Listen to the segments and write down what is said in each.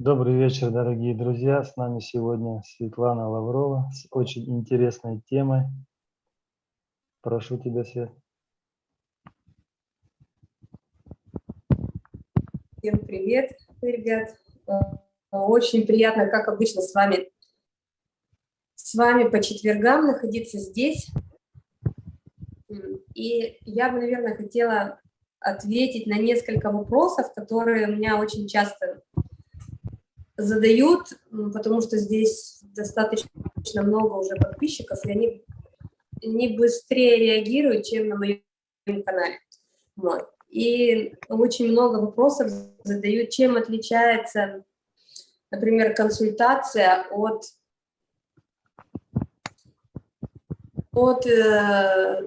Добрый вечер, дорогие друзья. С нами сегодня Светлана Лаврова с очень интересной темой. Прошу тебя, Свет. Всем привет, ребят. Очень приятно, как обычно, с вами, с вами по четвергам находиться здесь. И я бы, наверное, хотела ответить на несколько вопросов, которые у меня очень часто задают, потому что здесь достаточно много уже подписчиков, и они не быстрее реагируют, чем на моем канале. Вот. И очень много вопросов задают, чем отличается, например, консультация от, от э,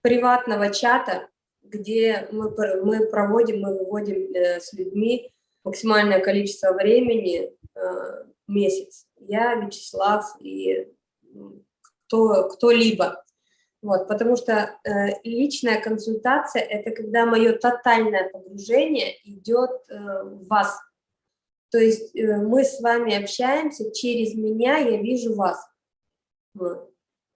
приватного чата, где мы, мы проводим, мы выводим э, с людьми максимальное количество времени э, месяц. Я, Вячеслав и кто, кто-либо. Вот, потому что э, личная консультация – это когда мое тотальное погружение идет э, в вас. То есть э, мы с вами общаемся, через меня я вижу вас. Вот.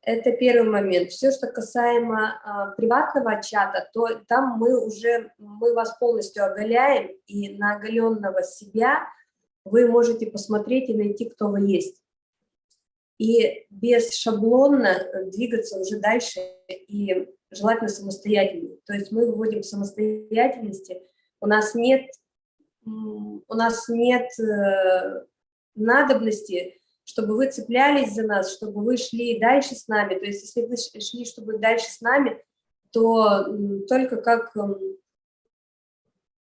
Это первый момент. Все, что касаемо а, приватного чата, то там мы уже, мы вас полностью оголяем, и на оголенного себя вы можете посмотреть и найти, кто вы есть. И без шаблона двигаться уже дальше, и желательно самостоятельно. То есть мы выводим самостоятельности, у нас нет, у нас нет э, надобности чтобы вы цеплялись за нас, чтобы вы шли дальше с нами. То есть если вы шли, чтобы дальше с нами, то только как,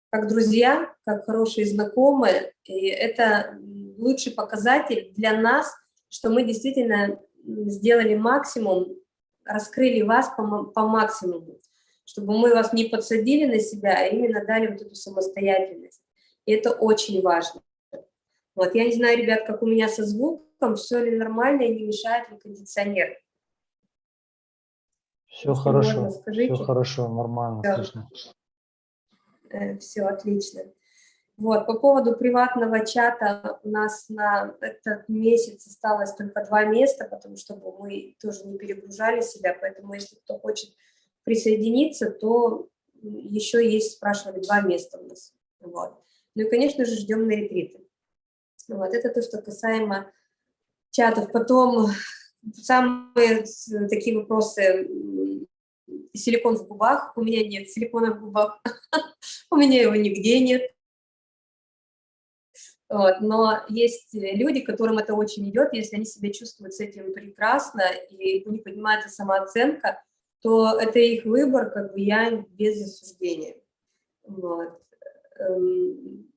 как друзья, как хорошие знакомые, и это лучший показатель для нас, что мы действительно сделали максимум, раскрыли вас по, по максимуму, чтобы мы вас не подсадили на себя, а именно дали вот эту самостоятельность. И это очень важно. Вот, я не знаю, ребят, как у меня со звуком, все ли нормально и не мешает ли кондиционер. Все Если хорошо, можно, все хорошо, нормально, все. отлично. Э, все отлично. Вот, по поводу приватного чата у нас на этот месяц осталось только два места, потому что мы тоже не перегружали себя, поэтому если кто хочет присоединиться, то еще есть, спрашивали, два места у нас. Вот. Ну и, конечно же, ждем на ретриты. Вот, это то, что касаемо чатов. Потом самые такие вопросы. Силикон в губах. У меня нет силикона в губах. У меня его нигде нет. Вот, но есть люди, которым это очень идет, если они себя чувствуют с этим прекрасно, и у них поднимается самооценка, то это их выбор, как бы я без осуждения. Вот. Эм,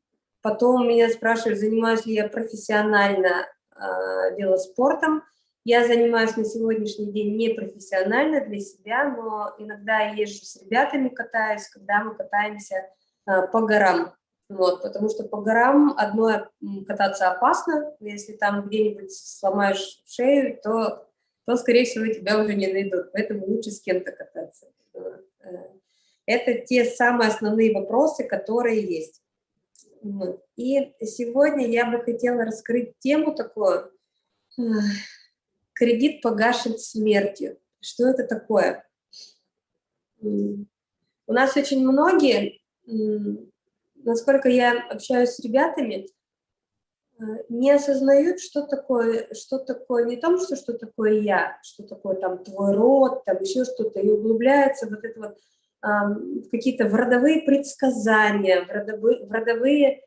Потом меня спрашивают, занимаюсь ли я профессионально э, велоспортом. Я занимаюсь на сегодняшний день не профессионально для себя, но иногда езжу с ребятами, катаюсь, когда мы катаемся э, по горам. Вот, потому что по горам одно кататься опасно, если там где-нибудь сломаешь шею, то, то, скорее всего, тебя уже не найдут, поэтому лучше с кем-то кататься. Э, это те самые основные вопросы, которые есть. И сегодня я бы хотела раскрыть тему такую «Кредит погашен смертью». Что это такое? У нас очень многие, насколько я общаюсь с ребятами, э, не осознают, что такое, что такое, не том, что, что такое я, что такое там твой род, там еще что-то, и углубляется вот это вот какие-то в родовые предсказания, в родовые, в родовые,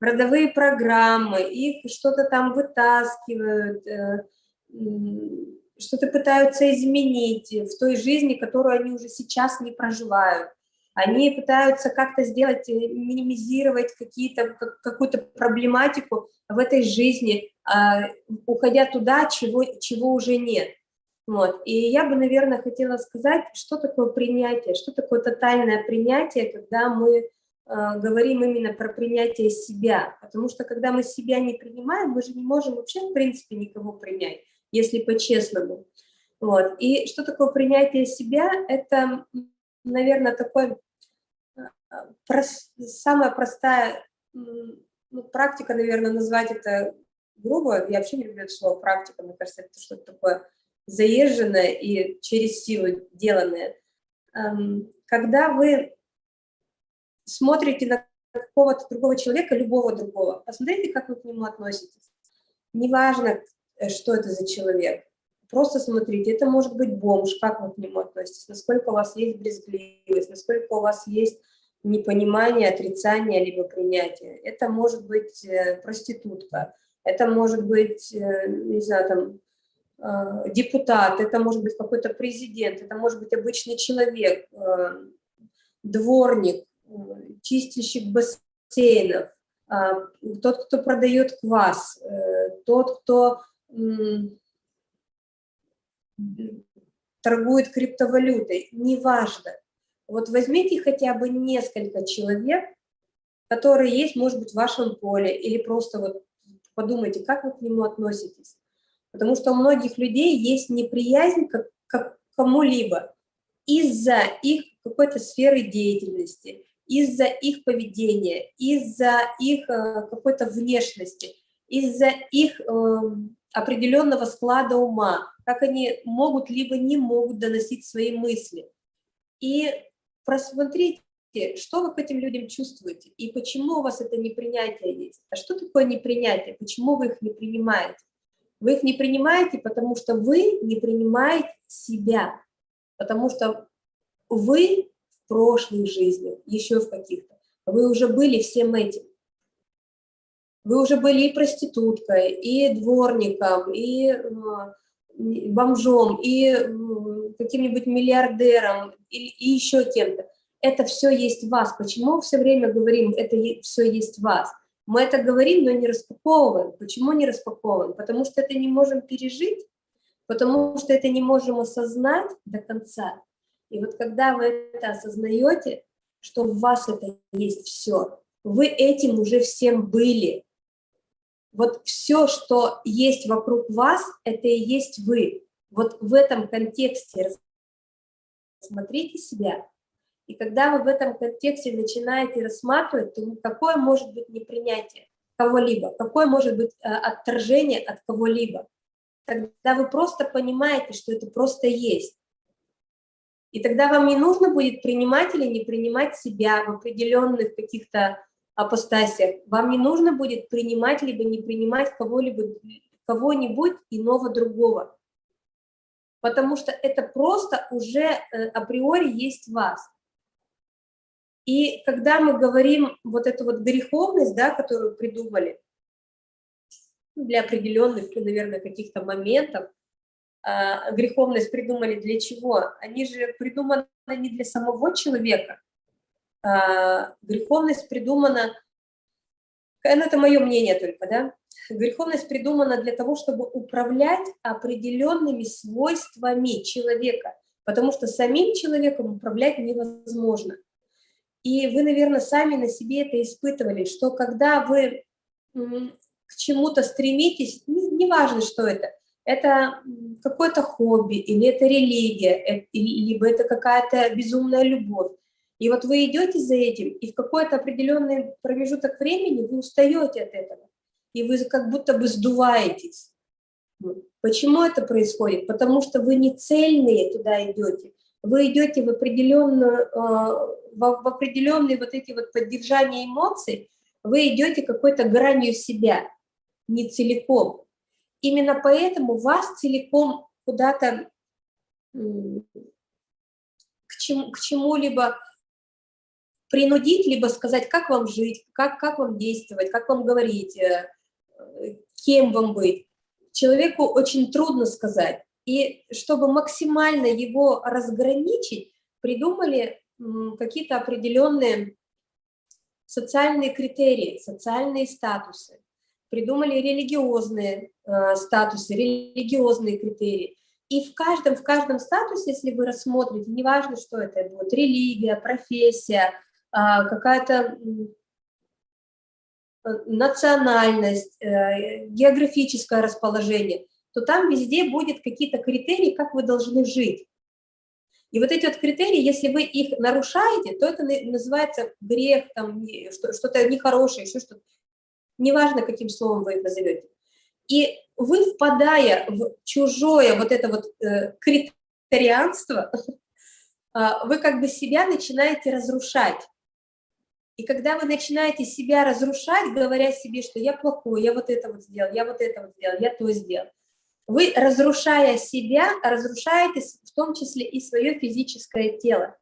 в родовые программы, их что-то там вытаскивают, э, что-то пытаются изменить в той жизни, которую они уже сейчас не проживают. Они пытаются как-то сделать, э, минимизировать какие-то какую-то проблематику в этой жизни, а, уходя туда, чего, чего уже нет. Вот. И я бы, наверное, хотела сказать, что такое принятие, что такое тотальное принятие, когда мы э, говорим именно про принятие себя. Потому что когда мы себя не принимаем, мы же не можем вообще, в принципе, никого принять, если по-честному. Вот. И что такое принятие себя? Это, наверное, такой прос, самая простая ну, практика, наверное, назвать это грубо, я вообще не люблю это слово практика, мне кажется, это что-то такое заезженное и через силу деланное. Эм, когда вы смотрите на какого-то другого человека, любого другого, посмотрите, как вы к нему относитесь. Неважно, э, что это за человек, просто смотрите, это может быть бомж, как вы к нему относитесь, насколько у вас есть брезгливость, насколько у вас есть непонимание, отрицание, либо принятие. Это может быть э, проститутка, это может быть, э, не знаю, там, депутат, это может быть какой-то президент, это может быть обычный человек, дворник, чистильщик бассейнов, тот, кто продает квас, тот, кто торгует криптовалютой, неважно. Вот возьмите хотя бы несколько человек, которые есть, может быть, в вашем поле, или просто вот подумайте, как вы к нему относитесь. Потому что у многих людей есть неприязнь к, к кому-либо из-за их какой-то сферы деятельности, из-за их поведения, из-за их э, какой-то внешности, из-за их э, определенного склада ума, как они могут либо не могут доносить свои мысли. И просмотрите, что вы к этим людям чувствуете и почему у вас это непринятие есть. А что такое непринятие? Почему вы их не принимаете? Вы их не принимаете, потому что вы не принимаете себя, потому что вы в прошлой жизни, еще в каких-то, вы уже были всем этим. Вы уже были и проституткой, и дворником, и бомжом, и каким-нибудь миллиардером, и, и еще кем-то. Это все есть в вас. Почему все время говорим, это все есть в вас? Мы это говорим, но не распаковываем. Почему не распаковываем? Потому что это не можем пережить, потому что это не можем осознать до конца. И вот когда вы это осознаете, что в вас это есть все, вы этим уже всем были, вот все, что есть вокруг вас, это и есть вы. Вот в этом контексте смотрите себя. И когда вы в этом контексте начинаете рассматривать, то какое может быть непринятие кого-либо, какое может быть э, отторжение от кого-либо. Тогда вы просто понимаете, что это просто есть. И тогда вам не нужно будет принимать или не принимать себя в определенных каких-то апостасиях. Вам не нужно будет принимать либо не принимать кого-либо, кого-нибудь иного другого. Потому что это просто уже э, априори есть вас. И когда мы говорим вот эту вот греховность, да, которую придумали для определенных, наверное, каких-то моментов, э, греховность придумали для чего? Они же придуманы не для самого человека, а, греховность придумана, ну, это мое мнение только, да, греховность придумана для того, чтобы управлять определенными свойствами человека, потому что самим человеком управлять невозможно. И вы, наверное, сами на себе это испытывали, что когда вы к чему-то стремитесь, неважно, не что это, это какое-то хобби, или это религия, э, либо это какая-то безумная любовь, и вот вы идете за этим, и в какой-то определенный промежуток времени вы устаете от этого, и вы как будто бы сдуваетесь. Почему это происходит? Потому что вы не цельные туда идете, вы идете в определенную, в определенные вот эти вот поддержания эмоций, вы идете какой-то гранью себя, не целиком. Именно поэтому вас целиком куда-то к чему-либо принудить, либо сказать, как вам жить, как, как вам действовать, как вам говорить, э, кем вам быть. Человеку очень трудно сказать. И чтобы максимально его разграничить, придумали какие-то определенные социальные критерии, социальные статусы. Придумали религиозные э, статусы, религиозные критерии. И в каждом, в каждом статусе, если вы рассмотрите, неважно, что это будет, религия, профессия, а, какая-то национальность, э, географическое расположение, то там везде будет какие-то критерии, как вы должны жить. И вот эти вот критерии, если вы их нарушаете, то это называется грех, что-то нехорошее, еще что-то. Неважно, каким словом вы это назовете. И вы, впадая в чужое вот это вот э, критерианство, а, вы как бы себя начинаете разрушать. И когда вы начинаете себя разрушать, говоря себе, что я плохой, я вот это вот сделал, я вот это вот сделал, я то сделал, вы, разрушая себя, разрушаете в том числе и свое физическое тело.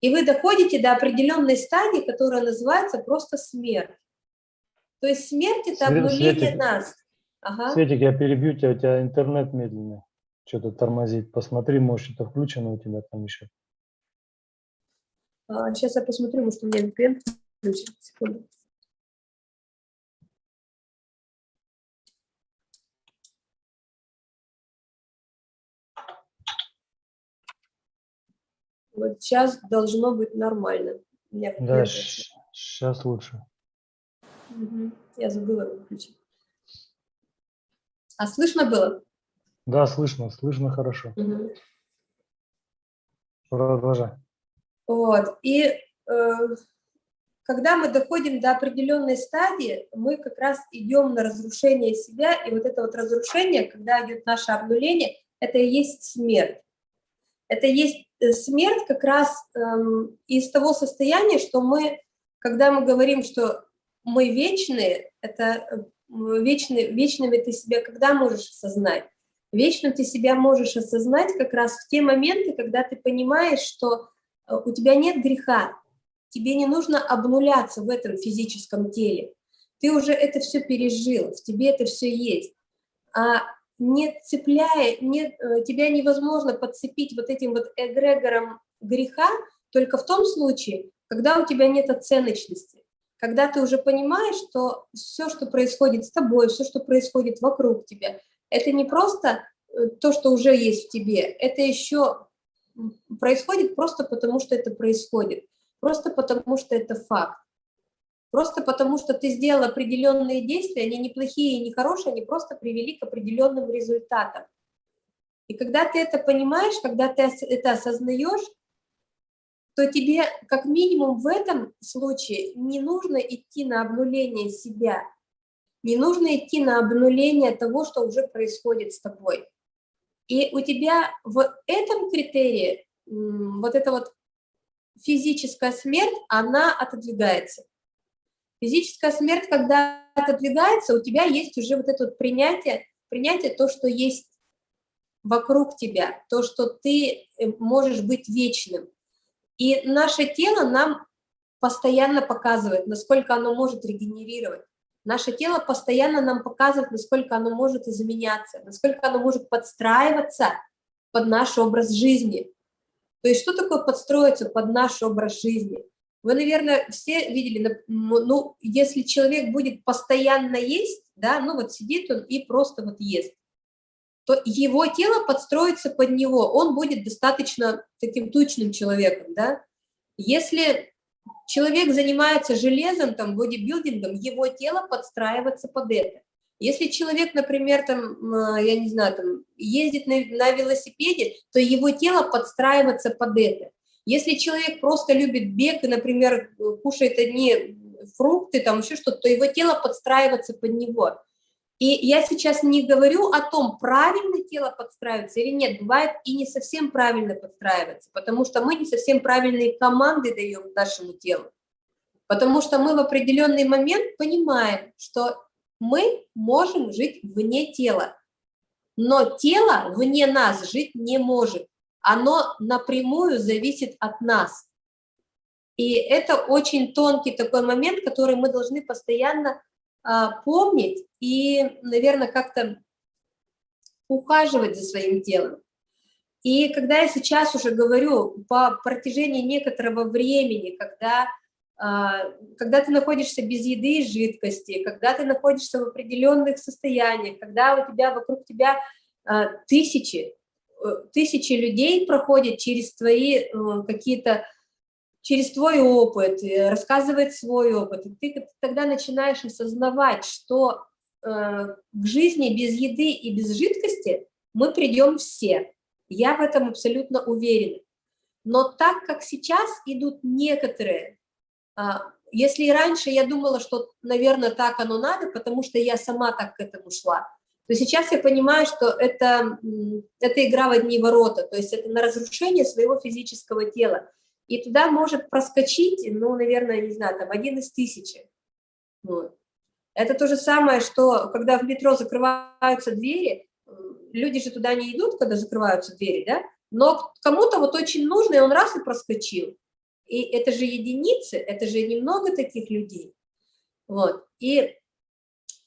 И вы доходите до определенной стадии, которая называется просто смерть. То есть смерть – это обнуление Светик, нас. Ага. Светик, я перебью тебя, у тебя интернет медленный, что-то тормозит. Посмотри, может, это включено у тебя там еще. А, сейчас я посмотрю, может, у меня VPN включен. Секунду. Вот сейчас должно быть нормально. да, сейчас лучше. Угу. Я забыла выключить. А слышно было? Да, слышно, слышно хорошо. Угу. Продолжай. Вот. И э, когда мы доходим до определенной стадии, мы как раз идем на разрушение себя, и вот это вот разрушение, когда идет наше обнуление, это и есть смерть. Это есть смерть как раз эм, из того состояния, что мы, когда мы говорим, что мы вечные, это э, вечны, вечными ты себя когда можешь осознать? Вечно ты себя можешь осознать как раз в те моменты, когда ты понимаешь, что Э, у тебя нет греха, тебе не нужно обнуляться в этом физическом теле. Ты уже это все пережил, в тебе это все есть. А не цепляя, не, э, тебя невозможно подцепить вот этим вот эгрегором греха только в том случае, когда у тебя нет оценочности, когда ты уже понимаешь, что все, что происходит с тобой, все, что происходит вокруг тебя, это не просто э, то, что уже есть в тебе, это еще происходит просто потому, что это происходит, просто потому, что это факт. Просто потому, что ты сделал определенные действия, они не плохие и не хорошие, они просто привели к определенным результатам. И когда ты это понимаешь, когда ты это осознаешь, то тебе как минимум в этом случае не нужно идти на обнуление себя, не нужно идти на обнуление того, что уже происходит с тобой. И у тебя в этом критерии вот эта вот физическая смерть, она отодвигается. Физическая смерть, когда отодвигается, у тебя есть уже вот это вот принятие, принятие то, что есть вокруг тебя, то, что ты э, можешь быть вечным. И наше тело нам постоянно показывает, насколько оно может регенерировать. Наше тело постоянно нам показывает, насколько оно может изменяться, насколько оно может подстраиваться под наш образ жизни. То есть что такое подстроиться под наш образ жизни? Вы, наверное, все видели, ну, если человек будет постоянно есть, да, ну вот сидит он и просто вот ест, то его тело подстроится под него, он будет достаточно таким тучным человеком, да. Если человек занимается железом, там, бодибилдингом, его тело подстраивается под это. Если человек, например, там, я не знаю, там, ездит на, на велосипеде, то его тело подстраивается под это. Если человек просто любит бег и, например, кушает одни фрукты, там еще что-то, то его тело подстраивается под него. И я сейчас не говорю о том, правильно тело подстраивается или нет. Бывает и не совсем правильно подстраивается, потому что мы не совсем правильные команды даем нашему телу. Потому что мы в определенный момент понимаем, что мы можем жить вне тела, но тело вне нас жить не может. Оно напрямую зависит от нас. И это очень тонкий такой момент, который мы должны постоянно а, помнить и, наверное, как-то ухаживать за своим телом. И когда я сейчас уже говорю по протяжении некоторого времени, когда, а, когда ты находишься без еды и жидкости, когда ты находишься в определенных состояниях, когда у тебя вокруг тебя а, тысячи, э, тысячи людей проходят через твои э, какие-то через твой опыт, рассказывает свой опыт, и ты тогда начинаешь осознавать, что э, к жизни без еды и без жидкости мы придем все. Я в этом абсолютно уверена. Но так как сейчас идут некоторые, а, если раньше я думала, что, наверное, так оно надо, потому что я сама так к этому шла, то сейчас я понимаю, что это, это игра в одни ворота, то есть это на разрушение своего физического тела. И туда может проскочить, ну, наверное, не знаю, там один из тысячи. Вот. Это то же самое, что когда в метро закрываются двери, люди же туда не идут, когда закрываются двери, да? Но кому-то вот очень нужно, и он раз и проскочил. И это же единицы, это же немного таких людей. Вот. И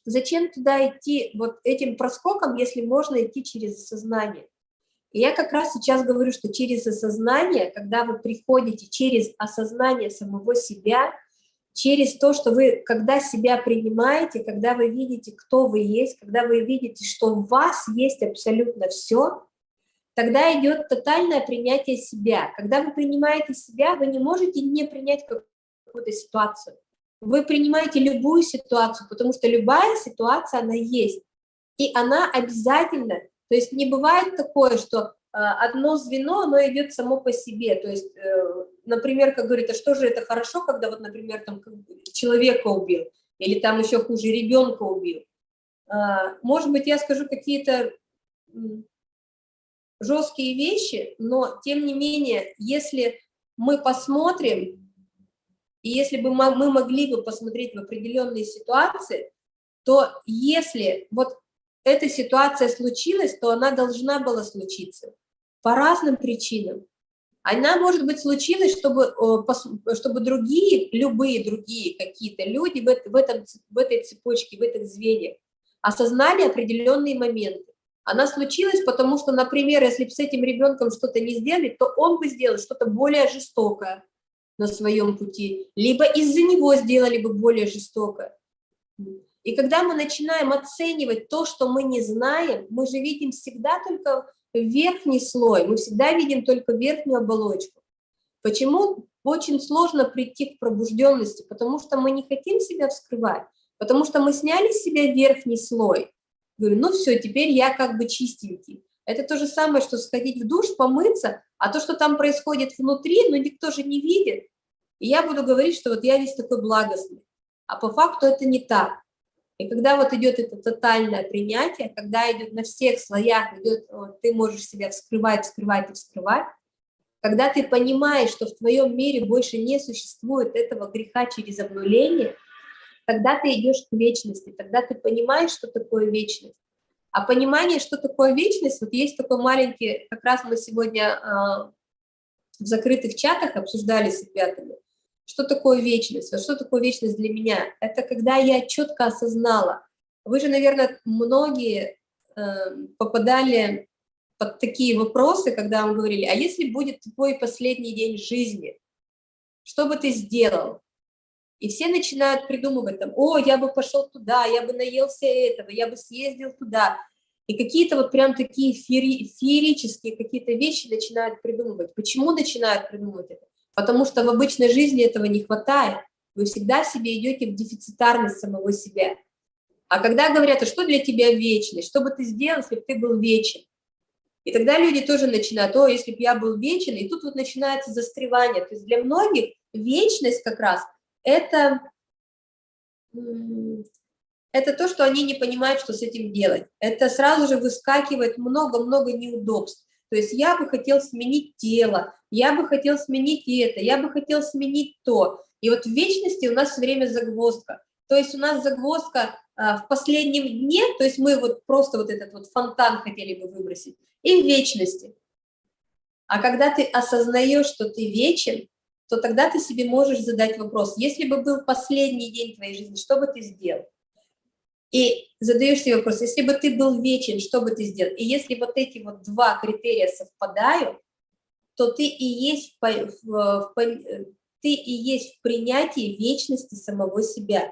зачем туда идти вот этим проскоком, если можно идти через осознание? И я как раз сейчас говорю, что через осознание, когда вы приходите через осознание самого себя, через то, что вы, когда себя принимаете, когда вы видите, кто вы есть, когда вы видите, что у вас есть абсолютно все, тогда идет тотальное принятие себя. Когда вы принимаете себя, вы не можете не принять какую-то ситуацию. Вы принимаете любую ситуацию, потому что любая ситуация, она есть. И она обязательно, то есть не бывает такое, что э, одно звено, оно идет само по себе. То есть, э, например, как говорит, а что же это хорошо, когда вот, например, там человека убил, или там еще хуже, ребенка убил. А, может быть, я скажу какие-то жесткие вещи, но тем не менее, если мы посмотрим, и если бы мы, могли бы посмотреть в определенные ситуации, то если вот эта ситуация случилась, то она должна была случиться по разным причинам. Она, может быть, случилась, чтобы, чтобы другие, любые другие какие-то люди в, этом, в этой цепочке, в этих звеньях осознали определенные моменты. Она случилась, потому что, например, если бы с этим ребенком что-то не сделали, то он бы сделал что-то более жестокое на своем пути, либо из-за него сделали бы более жестокое. И когда мы начинаем оценивать то, что мы не знаем, мы же видим всегда только верхний слой, мы всегда видим только верхнюю оболочку. Почему очень сложно прийти к пробужденности? Потому что мы не хотим себя вскрывать, потому что мы сняли с себя верхний слой, Говорю, ну все, теперь я как бы чистенький. Это то же самое, что сходить в душ, помыться, а то, что там происходит внутри, ну никто же не видит. И я буду говорить, что вот я весь такой благостный. А по факту это не так. И когда вот идет это тотальное принятие, когда идет на всех слоях, идет, вот, ты можешь себя вскрывать, вскрывать и вскрывать, когда ты понимаешь, что в твоем мире больше не существует этого греха через обнуление, тогда ты идешь к вечности, тогда ты понимаешь, что такое вечность. А понимание, что такое вечность, вот есть такой маленький, как раз мы сегодня э, в закрытых чатах обсуждали с ребятами, что такое вечность, вот что такое вечность для меня. Это когда я четко осознала. Вы же, наверное, многие э, попадали под такие вопросы, когда вам говорили, а если будет твой последний день жизни, что бы ты сделал? И все начинают придумывать там, о, я бы пошел туда, я бы наелся этого, я бы съездил туда. И какие-то вот прям такие феери, феерические какие-то вещи начинают придумывать. Почему начинают придумывать это? Потому что в обычной жизни этого не хватает. Вы всегда себе идете в дефицитарность самого себя. А когда говорят, а что для тебя вечность, что бы ты сделал, если бы ты был вечен? И тогда люди тоже начинают, о, если бы я был вечен, и тут вот начинается застревание. То есть для многих вечность как раз – это, это то, что они не понимают, что с этим делать. Это сразу же выскакивает много-много неудобств. То есть я бы хотел сменить тело, я бы хотел сменить это, я бы хотел сменить то. И вот в вечности у нас все время загвоздка. То есть у нас загвоздка а, в последнем дне, то есть мы вот просто вот этот вот фонтан хотели бы выбросить, и в вечности. А когда ты осознаешь, что ты вечен, то тогда ты себе можешь задать вопрос, если бы был последний день твоей жизни, что бы ты сделал? И задаешь себе вопрос, если бы ты был вечен, что бы ты сделал? И если вот эти вот два критерия совпадают, то ты и есть в, в, в, ты и есть в принятии вечности самого себя.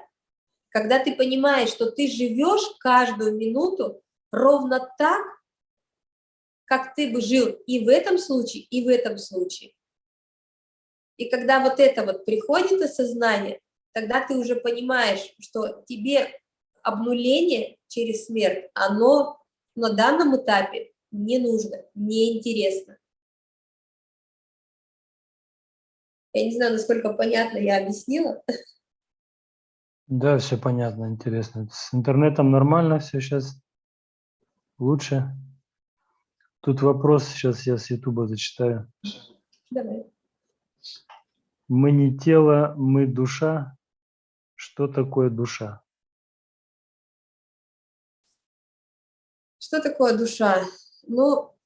Когда ты понимаешь, что ты живешь каждую минуту ровно так, как ты бы жил и в этом случае, и в этом случае. И когда вот это вот приходит осознание, тогда ты уже понимаешь, что тебе обнуление через смерть, оно на данном этапе не нужно, не интересно. Я не знаю, насколько понятно я объяснила. Да, все понятно, интересно. С интернетом нормально все сейчас? Лучше? Тут вопрос, сейчас я с Ютуба зачитаю. Давай. Мы не тело, мы душа. Что такое душа? Что такое душа? Ну,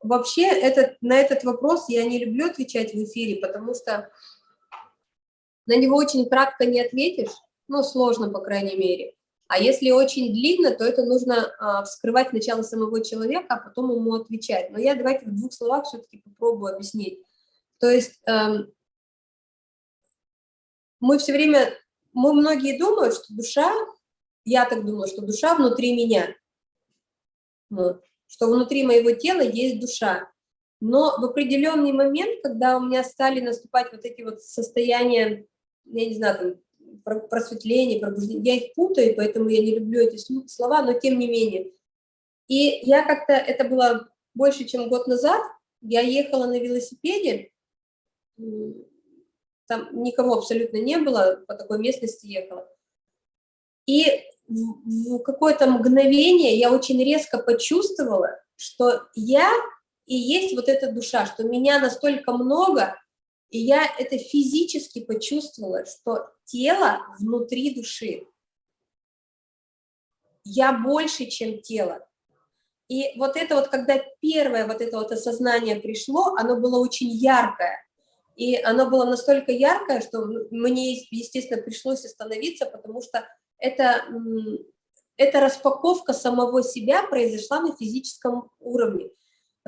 вообще этот, на этот вопрос я не люблю отвечать в эфире, потому что на него очень кратко не ответишь, ну, сложно, по крайней мере. А если очень длинно, то это нужно а, вскрывать сначала самого человека, а потом ему отвечать. Но я давайте в двух словах все-таки попробую объяснить. То есть эм, мы все время, мы многие думают, что душа, я так думаю, что душа внутри меня, вот, что внутри моего тела есть душа. Но в определенный момент, когда у меня стали наступать вот эти вот состояния, я не знаю, там, просветление, пробуждение. Я их путаю, поэтому я не люблю эти слова, но тем не менее. И я как-то, это было больше, чем год назад, я ехала на велосипеде, там никого абсолютно не было, по такой местности ехала. И в какое-то мгновение я очень резко почувствовала, что я и есть вот эта душа, что меня настолько много, и я это физически почувствовала, что тело внутри души. Я больше, чем тело. И вот это вот, когда первое вот это вот осознание пришло, оно было очень яркое. И оно было настолько яркое, что мне, естественно, пришлось остановиться, потому что это, эта распаковка самого себя произошла на физическом уровне.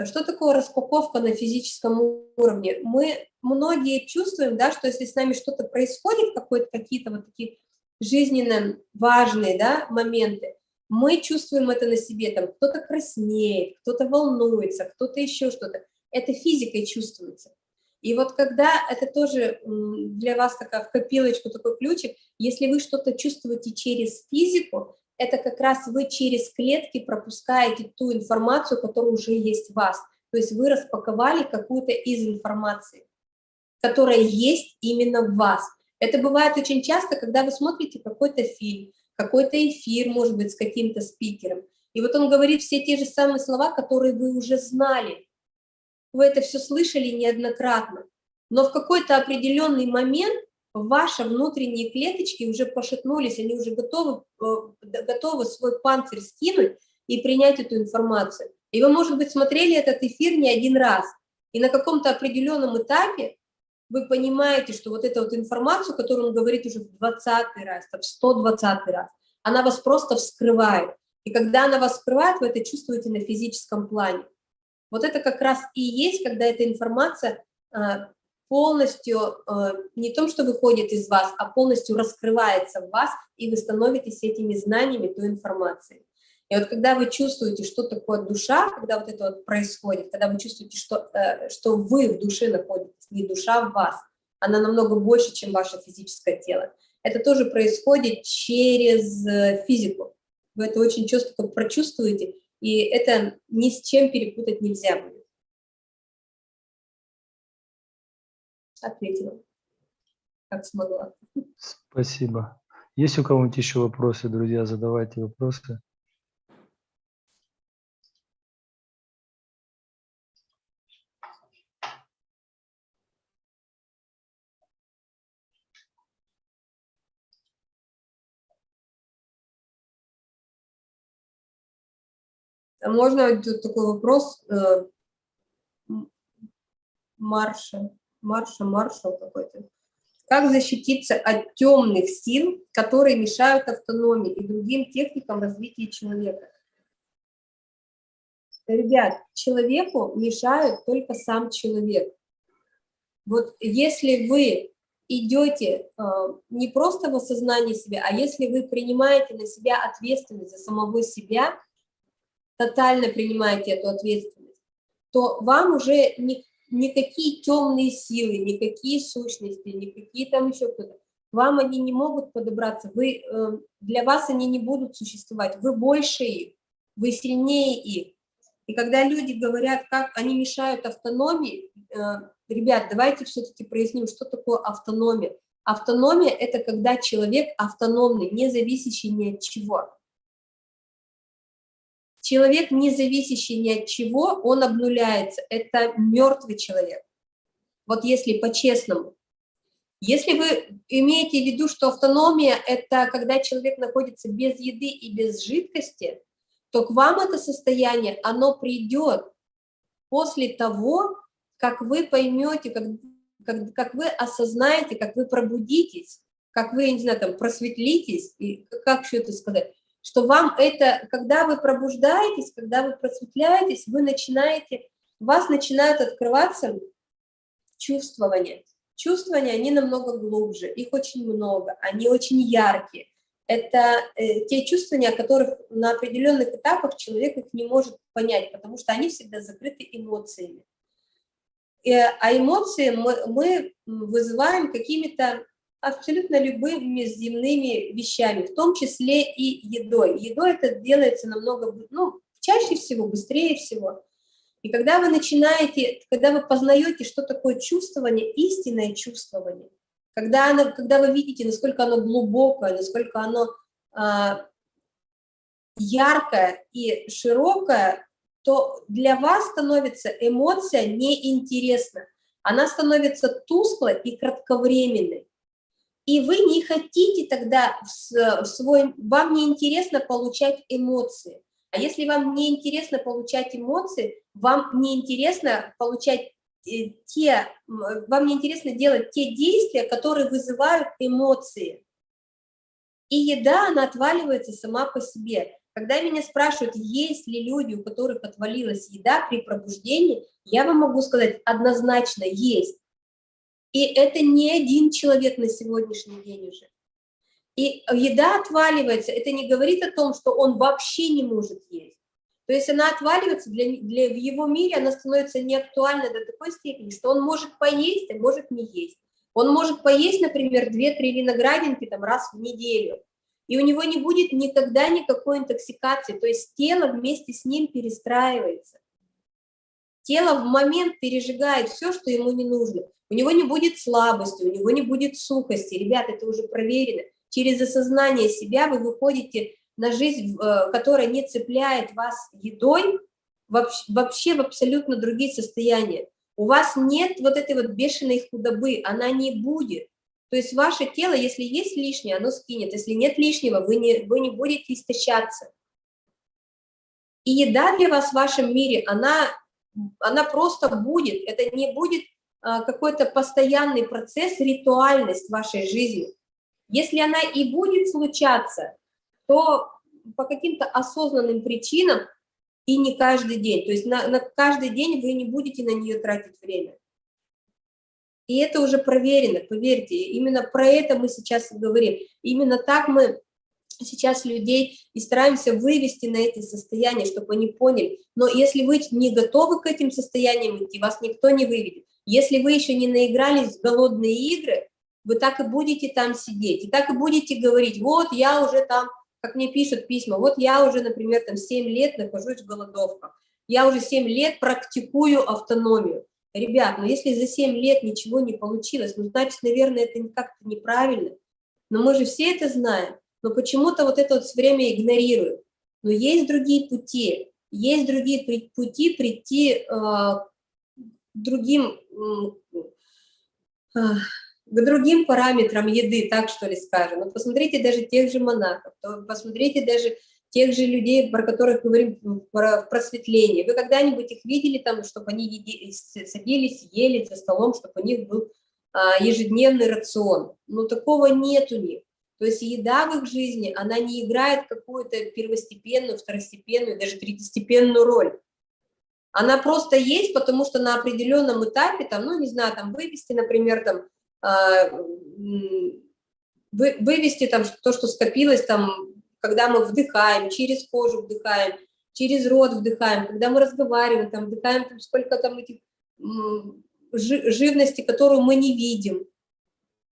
Что такое распаковка на физическом уровне? Мы многие чувствуем, да, что если с нами что-то происходит, какие-то вот такие жизненно важные да, моменты, мы чувствуем это на себе, там кто-то краснеет, кто-то волнуется, кто-то еще что-то. Это физикой чувствуется. И вот когда это тоже для вас такая в такой ключик, если вы что-то чувствуете через физику, это как раз вы через клетки пропускаете ту информацию, которая уже есть в вас. То есть вы распаковали какую-то из информации, которая есть именно в вас. Это бывает очень часто, когда вы смотрите какой-то фильм, какой-то эфир, может быть, с каким-то спикером, и вот он говорит все те же самые слова, которые вы уже знали. Вы это все слышали неоднократно. Но в какой-то определенный момент ваши внутренние клеточки уже пошатнулись, они уже готовы, э, готовы свой панцирь скинуть и принять эту информацию. И вы, может быть, смотрели этот эфир не один раз, и на каком-то определенном этапе вы понимаете, что вот эту вот информацию, которую он говорит уже в 20 раз, в 120 раз, она вас просто вскрывает. И когда она вас вскрывает, вы это чувствуете на физическом плане. Вот это как раз и есть, когда эта информация а, полностью э, не том, что выходит из вас, а полностью раскрывается в вас, и вы становитесь этими знаниями, той информацией. И вот когда вы чувствуете, что такое душа, когда вот это вот происходит, когда вы чувствуете, что, э, что вы в душе находитесь, не душа в вас, она намного больше, чем ваше физическое тело. Это тоже происходит через э, физику. Вы это очень четко прочувствуете, и это ни с чем перепутать нельзя будет. Ответила, как смогла. Спасибо. Есть у кого-нибудь еще вопросы, друзья? Задавайте вопросы. Можно такой вопрос э, Марша? Марша, маршал какой-то. Как защититься от темных сил, которые мешают автономии и другим техникам развития человека? Ребят, человеку мешают только сам человек. Вот если вы идете э, не просто в осознании себя, а если вы принимаете на себя ответственность за самого себя, тотально принимаете эту ответственность, то вам уже не, никакие темные силы, никакие сущности, никакие там еще кто-то, вам они не могут подобраться, вы, э, для вас они не будут существовать, вы больше их, вы сильнее их. И когда люди говорят, как они мешают автономии, э, ребят, давайте все-таки проясним, что такое автономия. Автономия – это когда человек автономный, не зависящий ни от чего. Человек, не зависящий ни от чего, он обнуляется. Это мертвый человек. Вот если по-честному. Если вы имеете в виду, что автономия – это когда человек находится без еды и без жидкости, то к вам это состояние, оно придет после того, как вы поймете, как, как, как вы осознаете, как вы пробудитесь, как вы, не знаю, там, просветлитесь, и как все это сказать, что вам это, когда вы пробуждаетесь, когда вы просветляетесь, вы начинаете, у вас начинают открываться чувствования. Чувствования, они намного глубже, их очень много, они очень яркие. Это э, те чувствования, о которых на определенных этапах человек их не может понять, потому что они всегда закрыты эмоциями. И, а эмоции мы, мы вызываем какими-то абсолютно любыми земными вещами, в том числе и едой. Едой это делается намного, ну, чаще всего, быстрее всего. И когда вы начинаете, когда вы познаете, что такое чувствование, истинное чувствование, когда, оно, когда вы видите, насколько оно глубокое, насколько оно а, яркое и широкое, то для вас становится эмоция неинтересна. Она становится тусклой и кратковременной. И вы не хотите тогда в свой... Вам неинтересно получать эмоции. А если вам не интересно получать эмоции, вам не интересно получать э, те, вам не интересно делать те действия, которые вызывают эмоции. И еда, она отваливается сама по себе. Когда меня спрашивают, есть ли люди, у которых отвалилась еда при пробуждении, я вам могу сказать однозначно, есть. И это не один человек на сегодняшний день уже. И еда отваливается, это не говорит о том, что он вообще не может есть. То есть она отваливается, для, для, в его мире она становится неактуальной до такой степени, что он может поесть, а может не есть. Он может поесть, например, 2-3 виноградинки там, раз в неделю, и у него не будет никогда никакой интоксикации, то есть тело вместе с ним перестраивается. Тело в момент пережигает все, что ему не нужно. У него не будет слабости, у него не будет сухости. Ребят, это уже проверено через осознание себя вы выходите на жизнь, э, которая не цепляет вас едой, вообще в абсолютно другие состояния. У вас нет вот этой вот бешеной худобы, она не будет. То есть ваше тело, если есть лишнее, оно скинет. Если нет лишнего, вы не, вы не будете истощаться. И еда для вас в вашем мире, она, она просто будет. Это не будет а, какой-то постоянный процесс, ритуальность вашей жизни. Если она и будет случаться, то по каким-то осознанным причинам и не каждый день. То есть на, на каждый день вы не будете на нее тратить время. И это уже проверено, поверьте, именно про это мы сейчас и говорим. Именно так мы сейчас людей и стараемся вывести на эти состояния, чтобы они поняли. Но если вы не готовы к этим состояниям идти, вас никто не выведет. Если вы еще не наигрались в голодные игры, вы так и будете там сидеть, и так и будете говорить, вот я уже там, как мне пишут письма, вот я уже, например, там 7 лет нахожусь в голодовках, я уже 7 лет практикую автономию. Ребят, ну если за 7 лет ничего не получилось, ну значит, наверное, это как-то неправильно. Но мы же все это знаем, но почему-то вот это вот все время игнорируем. Но есть другие пути, есть другие пути прийти э, другим э, к другим параметрам еды, так что ли скажем. Вот посмотрите даже тех же монахов, посмотрите даже тех же людей, про которых говорим про просветление. Вы когда-нибудь их видели там, чтобы они еди, садились, ели за столом, чтобы у них был а, ежедневный рацион? Ну, такого нет у них. То есть еда в их жизни, она не играет какую-то первостепенную, второстепенную, даже третьестепенную роль. Она просто есть, потому что на определенном этапе, там, ну, не знаю, там, вывести, например, там, а, вывести там то, что скопилось там, когда мы вдыхаем, через кожу вдыхаем, через рот вдыхаем, когда мы разговариваем, там, вдыхаем там, сколько там этих живности, которую мы не видим.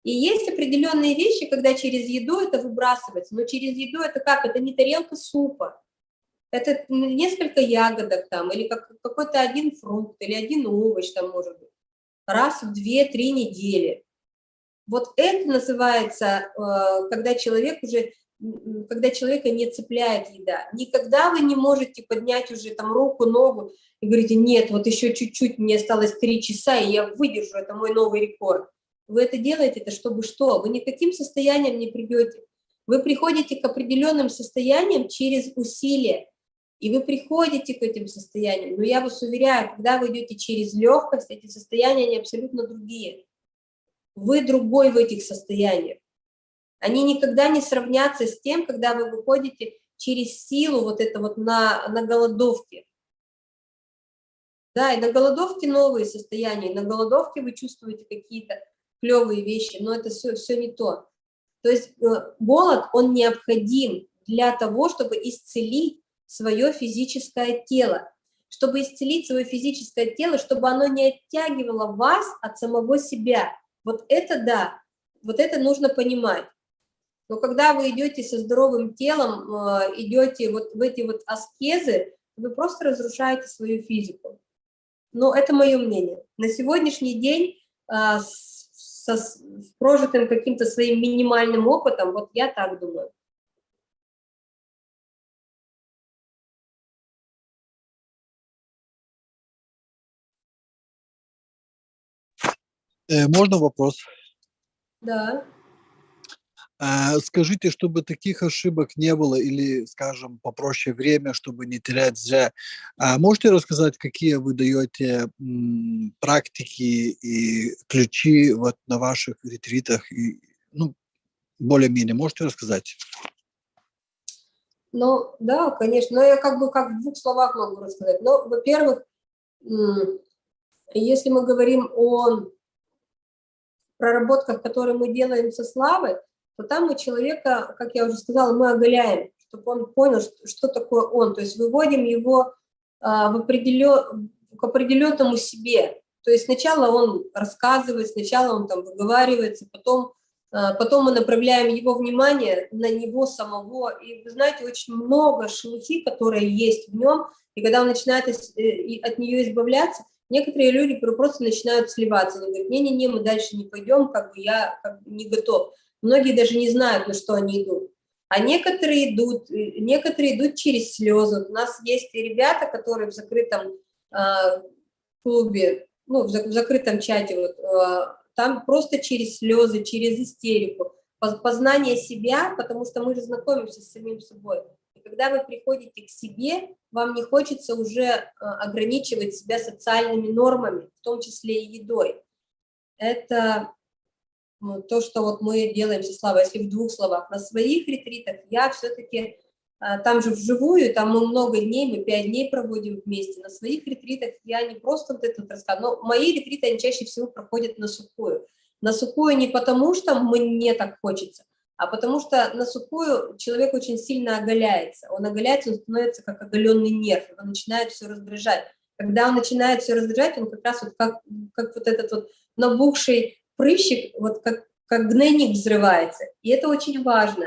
И есть определенные вещи, когда через еду это выбрасывается, но через еду это как? Это не тарелка супа, Это несколько ягодок там, или как, какой-то один фрукт, или один овощ там может быть. Раз в 2-3 недели. Вот это называется, э, когда человек уже, когда человека не цепляет еда. Никогда вы не можете поднять уже там руку, ногу и говорите, нет, вот еще чуть-чуть, мне осталось 3 часа, и я выдержу, это мой новый рекорд. Вы это делаете, это чтобы что? Вы никаким состоянием не придете. Вы приходите к определенным состояниям через усилия, и вы приходите к этим состояниям. Но я вас уверяю, когда вы идете через легкость, эти состояния, они абсолютно другие. Вы другой в этих состояниях. Они никогда не сравнятся с тем, когда вы выходите через силу вот это вот на, на голодовке. Да, и на голодовке новые состояния, на голодовке вы чувствуете какие-то клевые вещи, но это все, все не то. То есть э, голод, он необходим для того, чтобы исцелить свое физическое тело. Чтобы исцелить свое физическое тело, чтобы оно не оттягивало вас от самого себя. Вот это да, вот это нужно понимать. Но когда вы идете со здоровым телом, э, идете вот в эти вот аскезы, вы просто разрушаете свою физику. Но это мое мнение. На сегодняшний день э, со с прожитым каким-то своим минимальным опытом, вот я так думаю. Э, можно вопрос? Да. А, скажите, чтобы таких ошибок не было или, скажем, попроще время, чтобы не терять зря, а можете рассказать, какие вы даете практики и ключи вот на ваших ретритах? И, ну, более-менее, можете рассказать? Ну, да, конечно, но я как бы как в двух словах могу рассказать. Но, во-первых, если мы говорим о проработках, которые мы делаем со славой, то там мы человека, как я уже сказала, мы оголяем, чтобы он понял, что, что такое он. То есть выводим его а, в определен, к определенному себе. То есть сначала он рассказывает, сначала он там выговаривается, потом, а, потом мы направляем его внимание на него самого. И вы знаете, очень много шелухи, которые есть в нем, и когда он начинает э, от нее избавляться, Некоторые люди просто начинают сливаться, они говорят, не-не-не, мы дальше не пойдем, как бы я как бы не готов. Многие даже не знают, на что они идут. А некоторые идут, э, некоторые идут через слезы. У нас есть ребята, которые в закрытом э, клубе, ну, в, в закрытом чате, вот, э, там просто через слезы, через истерику, познание себя, потому что мы же знакомимся с самим собой когда вы приходите к себе, вам не хочется уже э, ограничивать себя социальными нормами, в том числе и едой. Это то, что вот мы делаем со Славой, если в двух словах. На своих ретритах я все-таки, э, там же вживую, там мы много дней, мы пять дней проводим вместе. На своих ретритах я не просто вот это вот рассказываю, но мои ретриты, они чаще всего проходят на сухую. На сухую не потому, что мне так хочется, а потому что на сухую человек очень сильно оголяется. Он оголяется, он становится как оголенный нерв, он начинает все раздражать. Когда он начинает все раздражать, он как раз вот как, как вот этот вот набухший прыщик, вот как, как гнойник взрывается. И это очень важно.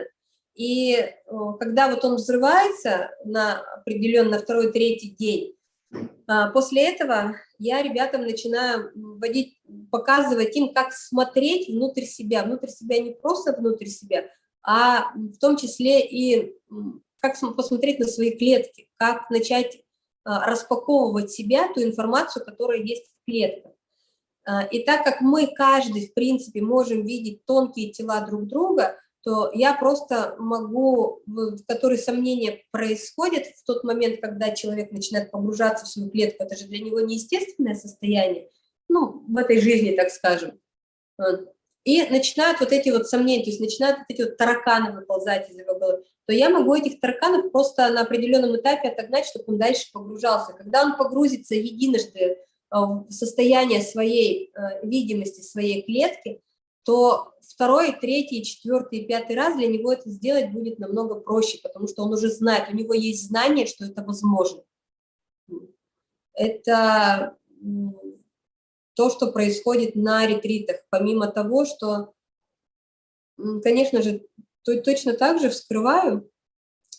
И когда вот он взрывается на определенно второй, третий день, а, после этого я ребятам начинаю вводить, показывать им, как смотреть внутрь себя. Внутрь себя не просто внутрь себя, а в том числе и как посмотреть на свои клетки, как начать а, распаковывать себя, ту информацию, которая есть в клетках. А, и так как мы каждый, в принципе, можем видеть тонкие тела друг друга, то я просто могу, в который сомнения происходят в тот момент, когда человек начинает погружаться в свою клетку, это же для него неестественное состояние, ну, в этой жизни, так скажем. И начинают вот эти вот сомнения, то есть начинают вот эти вот тараканы выползать из его головы, то я могу этих тараканов просто на определенном этапе отогнать, чтобы он дальше погружался. Когда он погрузится единожды э, в состояние своей э, видимости, своей клетки, то второй, третий, четвертый, пятый раз для него это сделать будет намного проще, потому что он уже знает, у него есть знание, что это возможно. Это то, что происходит на ретритах, помимо того, что, конечно же, точно так же вскрываю,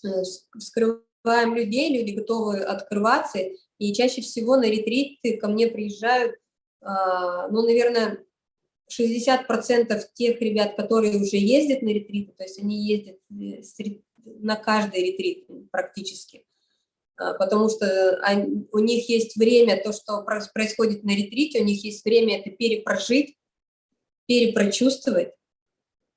э, вскрываю развиваем людей, люди готовы открываться, и чаще всего на ретриты ко мне приезжают, а, ну, наверное, 60% тех ребят, которые уже ездят на ретриты, то есть они ездят э, на каждый ретрит практически, а, потому что у них есть время, то, что происходит на ретрите, у них есть время это перепрожить, перепрочувствовать,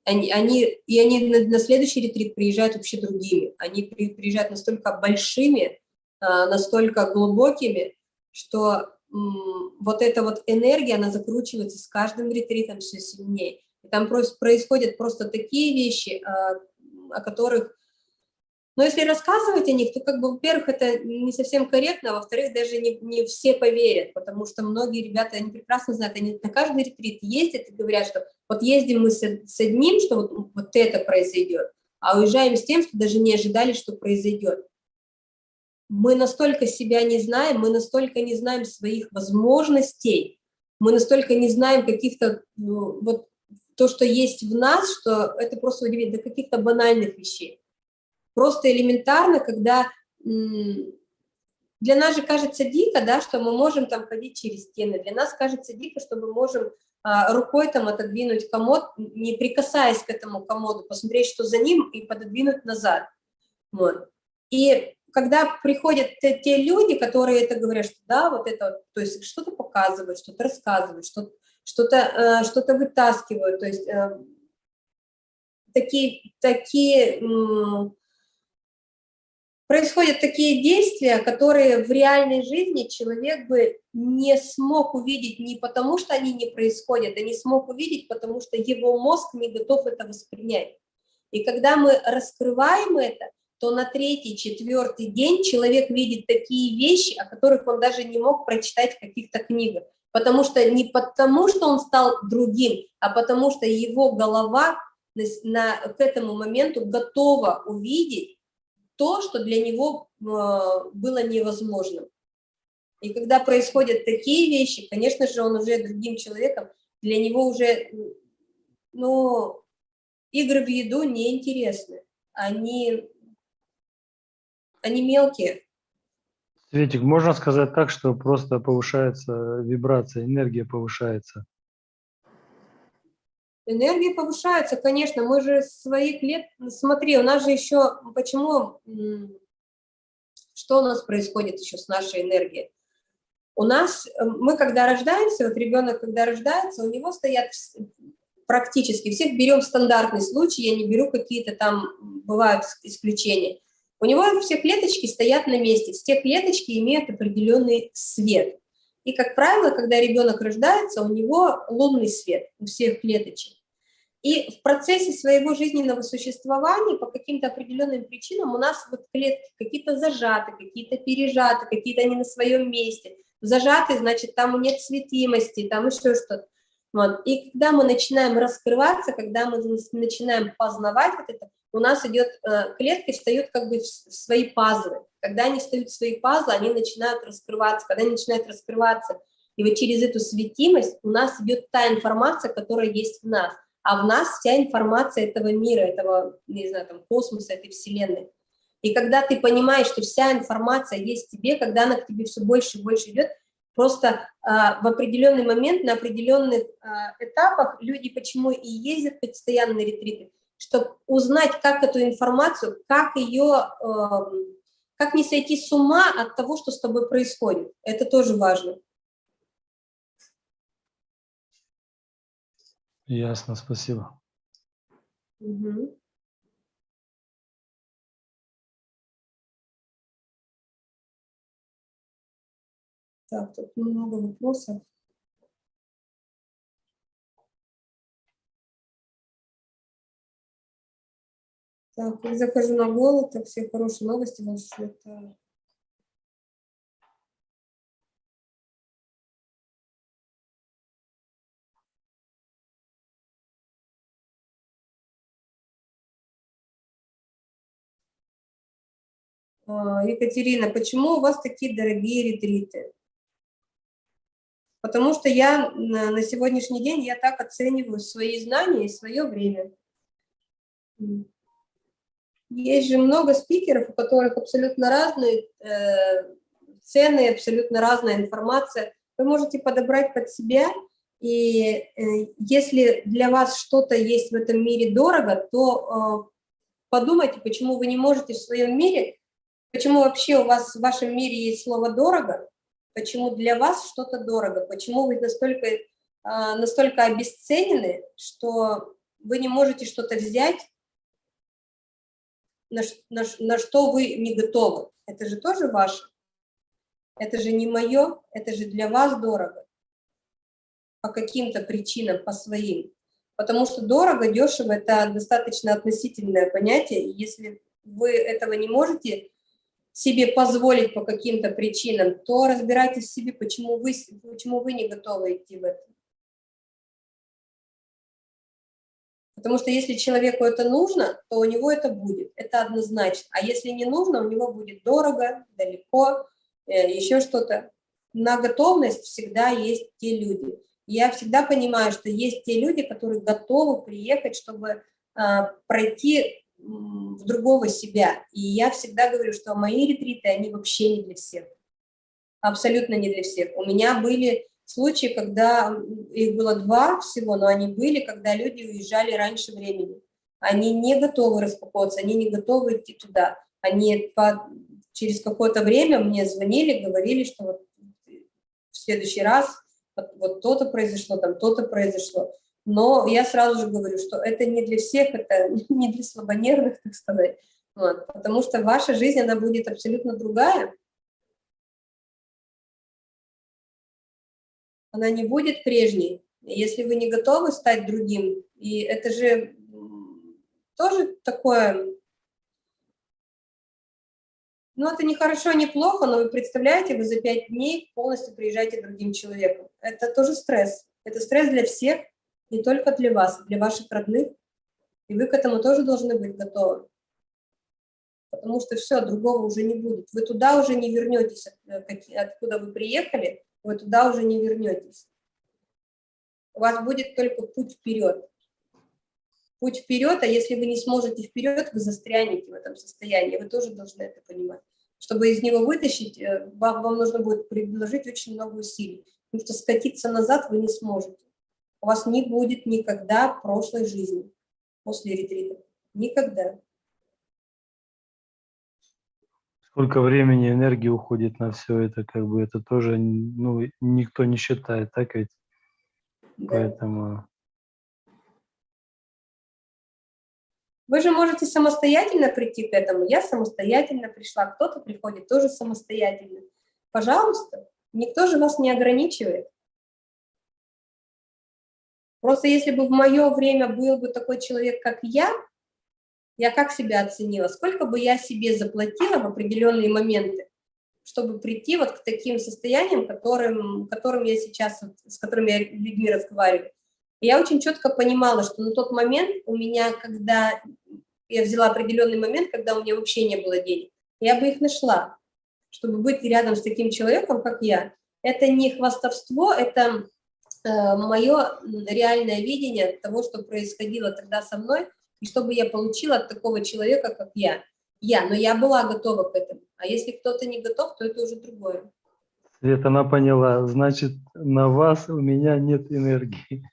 они, они, и они на, следующий ретрит приезжают вообще другими, они при, приезжают настолько большими, настолько глубокими, что вот эта вот энергия, она закручивается с каждым ретритом все сильнее. И там происходят просто такие вещи, а, о которых но если рассказывать о них, то, как бы, во-первых, это не совсем корректно, а во-вторых, даже не, не все поверят, потому что многие ребята, они прекрасно знают, они на каждый ретрит ездят и говорят, что вот ездим мы с, с одним, что вот, вот это произойдет, а уезжаем с тем, что даже не ожидали, что произойдет. Мы настолько себя не знаем, мы настолько не знаем своих возможностей, мы настолько не знаем каких-то, ну, вот то, что есть в нас, что это просто удивительно, до каких-то банальных вещей. Просто элементарно, когда для нас же кажется дико, да, что мы можем там ходить через стены. Для нас кажется дико, что мы можем а, рукой там отодвинуть комод, не прикасаясь к этому комоду, посмотреть, что за ним, и пододвинуть назад. Вот. И когда приходят те, люди, которые это говорят, что да, вот это, то есть что-то показывают, что-то рассказывают, что-то что-то э, что вытаскивают, то есть э, такие, такие происходят такие действия, которые в реальной жизни человек бы не смог увидеть не потому, что они не происходят, а не смог увидеть, потому что его мозг не готов это воспринять. И когда мы раскрываем это, то на третий, четвертый день человек видит такие вещи, о которых он даже не мог прочитать в каких-то книгах. Потому что не потому, что он стал другим, а потому что его голова на, на, к этому моменту готова увидеть то, что для него а, было невозможным. И когда происходят такие вещи, конечно же, он уже другим человеком, для него уже, ну, игры в еду неинтересны. Они, они мелкие. Светик, можно сказать так, что просто повышается вибрация, энергия повышается? Энергия повышается, конечно, мы же своих лет, смотри, у нас же еще, почему, что у нас происходит еще с нашей энергией? У нас, э, мы когда рождаемся, вот ребенок, когда рождается, у него стоят практически, всех берем стандартный случай, я не беру какие-то там, бывают исключения. У него все клеточки стоят на месте, все клеточки имеют определенный свет. И, как правило, когда ребенок рождается, у него лунный свет у всех клеточек. И в процессе своего жизненного существования по каким-то определенным причинам у нас вот клетки какие-то зажаты, какие-то пережаты, какие-то не на своем месте. Зажаты, значит, там нет светимости, там еще что-то. Вот. И когда мы начинаем раскрываться, когда мы начинаем познавать вот это, у нас идет, э, клетки встают как бы в свои пазлы. Когда они встают в свои пазлы, они начинают раскрываться. Когда они начинают раскрываться, и вот через эту светимость у нас идет та информация, которая есть в нас. А в нас вся информация этого мира, этого, не знаю, там, космоса, этой вселенной. И когда ты понимаешь, что вся информация есть в тебе, когда она к тебе все больше и больше идет, Просто э, в определенный момент, на определенных э, этапах люди почему и ездят постоянно на ретриты, чтобы узнать, как эту информацию, как ее, эм, как не сойти с ума от того, что с тобой происходит. Это тоже важно. Ясно, спасибо. Угу. Так, тут много вопросов. Так, как захожу на голод, так все хорошие новости вас это а, Екатерина, почему у вас такие дорогие ретриты? Потому что я на сегодняшний день, я так оцениваю свои знания и свое время. Есть же много спикеров, у которых абсолютно разные э, цены, абсолютно разная информация. Вы можете подобрать под себя, и э, если для вас что-то есть в этом мире дорого, то э, подумайте, почему вы не можете в своем мире, почему вообще у вас в вашем мире есть слово «дорого», почему для вас что-то дорого, почему вы настолько, э, настолько обесценены, что вы не можете что-то взять, на, на, на что вы не готовы. Это же тоже ваше. Это же не мое, это же для вас дорого. По каким-то причинам, по своим. Потому что дорого, дешево – это достаточно относительное понятие. Если вы этого не можете себе позволить по каким-то причинам, то разбирайтесь в себе, почему вы, почему вы не готовы идти в это. Потому что если человеку это нужно, то у него это будет, это однозначно. А если не нужно, у него будет дорого, далеко, э, еще что-то. На готовность всегда есть те люди. Я всегда понимаю, что есть те люди, которые готовы приехать, чтобы а, пройти в другого себя. И я всегда говорю, что мои ретриты, они вообще не для всех. Абсолютно не для всех. У меня были случаи, когда их было два всего, но они были, когда люди уезжали раньше времени. Они не готовы распаковываться, они не готовы идти туда. Они по, через какое-то время мне звонили, говорили, что вот в следующий раз вот то-то произошло, там то-то произошло. Но я сразу же говорю, что это не для всех, это не для слабонервных, так сказать. Вот, потому что ваша жизнь, она будет абсолютно другая, она не будет прежней, если вы не готовы стать другим. И это же тоже такое... Ну, это не хорошо, не плохо, но вы представляете, вы за пять дней полностью приезжаете другим человеком. Это тоже стресс. Это стресс для всех, не только для вас, для ваших родных. И вы к этому тоже должны быть готовы. Потому что все, другого уже не будет. Вы туда уже не вернетесь, откуда вы приехали, вы туда уже не вернетесь. У вас будет только путь вперед. Путь вперед, а если вы не сможете вперед, вы застрянете в этом состоянии. Вы тоже должны это понимать. Чтобы из него вытащить, э, вам, вам нужно будет предложить очень много усилий. Потому что скатиться назад вы не сможете. У вас не будет никогда прошлой жизни после ретрита. Никогда. Сколько времени, энергии уходит на все это, как бы это тоже, ну, никто не считает, так ведь? Да. Поэтому... Вы же можете самостоятельно прийти к этому. Я самостоятельно пришла, кто-то приходит тоже самостоятельно. Пожалуйста, никто же вас не ограничивает. Просто если бы в мое время был бы такой человек, как я, я как себя оценила, сколько бы я себе заплатила в определенные моменты, чтобы прийти вот к таким состояниям, которым, которым я сейчас, с которыми я людьми разговариваю. И я очень четко понимала, что на тот момент у меня, когда я взяла определенный момент, когда у меня вообще не было денег, я бы их нашла, чтобы быть рядом с таким человеком, как я. Это не хвастовство, это э, мое реальное видение того, что происходило тогда со мной, и чтобы я получила от такого человека, как я. Я, но я была готова к этому. А если кто-то не готов, то это уже другое. Свет, она поняла. Значит, на вас у меня нет энергии.